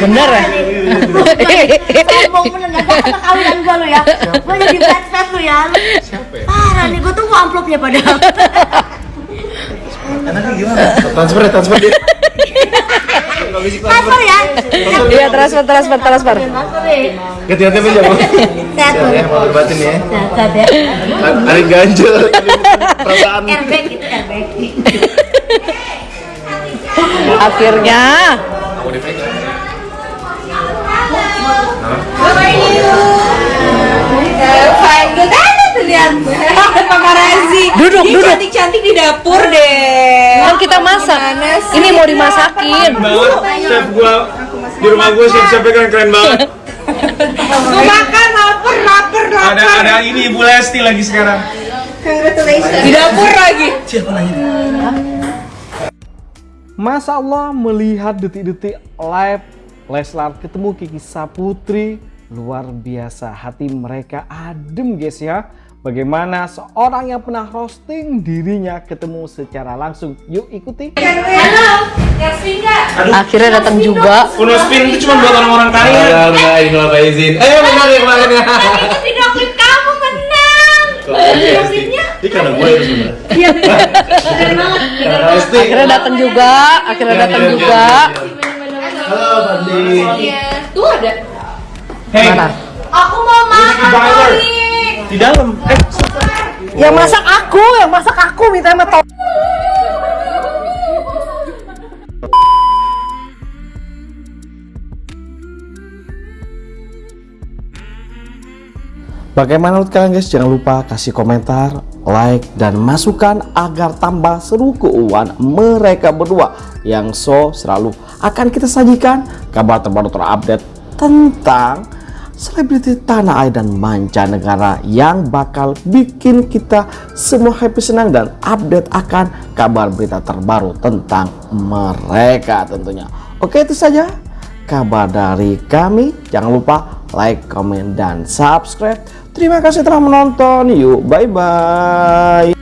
Bener ya? Sombong bener gak kata kawinan gua lu ya. Gua jadi bad fat lu ya. Parah nih gua tunggu amplopnya padahal. Enaknya gimana? Transfer ya, transfer dia. Transfer ya. Iya transfer transfer transfer. Ya. Hati-hati aja, Bu. Sehat Ya, mau batin ya. Sehat ya. Ada ganjel, perasaan. Airbag gitu airbag. Akhirnya Tuh lihat paparazzi. Duduk, Dia duduk. cantik-cantik di dapur deh. kan kita masak. Ini mau dimasakin. banget chef gua di rumah gua chef chefnya keren keren banget Gue makan lapar, lapar, lapar. ada ada ini ibu Lesti lagi sekarang Congratulations. Di dapur lagi. Masya Allah melihat detik-detik live Leslar ketemu Kiki Saputri luar biasa hati mereka adem guys ya bagaimana seorang yang pernah roasting dirinya ketemu secara langsung yuk ikuti Akhirnya datang juga. Kuno spin itu cuma buat orang-orang kaya Enggak, enggak, ini kalau izin. Eh, benar ya kemarin ya. Video klip kamu menang. Video klipnya? Ini karena gue itu sebenarnya. Keren banget. Lesti. Akhirnya datang juga. Akhirnya datang juga. Halo, Bandi. Tuh ada. hey Mana? Aku mau makan. Oli. di dalam eh Yang masak aku, yang masak aku minta sama Tom. Bagaimana menurut kalian guys? Jangan lupa kasih komentar, like, dan masukan agar tambah seru keuangan mereka berdua yang so selalu akan kita sajikan kabar terbaru terupdate tentang selebriti tanah air dan mancanegara yang bakal bikin kita semua happy senang dan update akan kabar berita terbaru tentang mereka tentunya. Oke itu saja kabar dari kami. Jangan lupa like, comment, dan subscribe. Terima kasih telah menonton. Yuk, bye-bye.